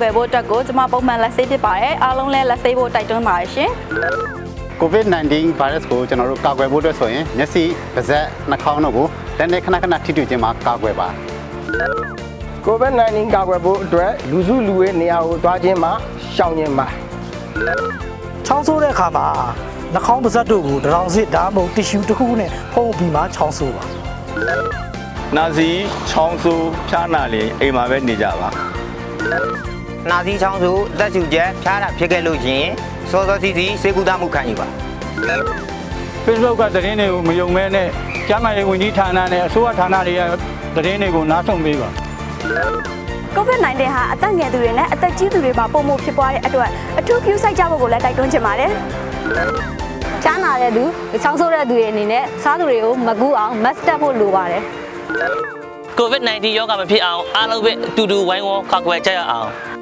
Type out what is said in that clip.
ကွယ်ဖို့အတွက်ကိုကျွန်မပုံမှန်လက်ဆေးဖြစ်ပါတယ်အားလုံးလည်းလက်ဆေးဖို့တိုက်တွန်းပါတယ်ရှင် COVID-19 virus ကိုကျွန်တော်တို့ကာကွယ်ဖို့အတွက်ဆိုရင်မျက်စိပါးစပ်နှာခေါင်းတို့ကိုလက်နဲ့ခဏခဏထိတွေ့ခြင်းမှာကာကွယ်ပါ COVID-19 ကာကွယ်ဖို့အတွက်လူစုလူဝေးနေရာကိုသွားခြင်းမှာရှောင်ခြင်းပါချောင်းဆိုးတဲ့အခါမှာနှာခေါင်းပါးစပ်တို့ကိုတရောင်စစ်ဒါမှမဟုတ်တီရှူတစ်ခုခုနဲ့ဖုံးပြီးမှချောင်းဆိုးပါနာစီချောင်းဆူဖျားနာလေအိမ်မှာပဲနေကြပါ နာသီချောင်းစုအသက်ရှူချက်ဖျားတာဖြစ်ခဲ့လို့ရှရင်စောစောစီစီစေကူတာမှုခံယူပါ Facebook ကသတင်းတွေကိုမယုံမဲနဲ့ကျန်းမာရေးဝန်ကြီးဌာနနဲ့အစိုးရဌာနတွေကသတင်းတွေကိုနားထောင်ပေးပါ COVID-19 ဟာအသက်ငယ်သူတွေနဲ့အသက်ကြီးသူတွေမှာပုံမှုဖြစ်ပွားတဲ့အတွက်အထူးပြုစိုက်ကြဖို့ကိုလည်းတိုက်တွန်းချင်ပါတယ်ချမ်းသာတဲ့သူချောင်းဆိုးတဲ့သူတွေအနေနဲ့စားသူတွေကိုမကူအောင် mask တက်ဖို့လိုပါတယ် COVID-19 ရောဂါမဖြစ်အောင်အားလုံးပဲအတူတူဝိုင်းဝန်းကာကွယ်ကြရအောင်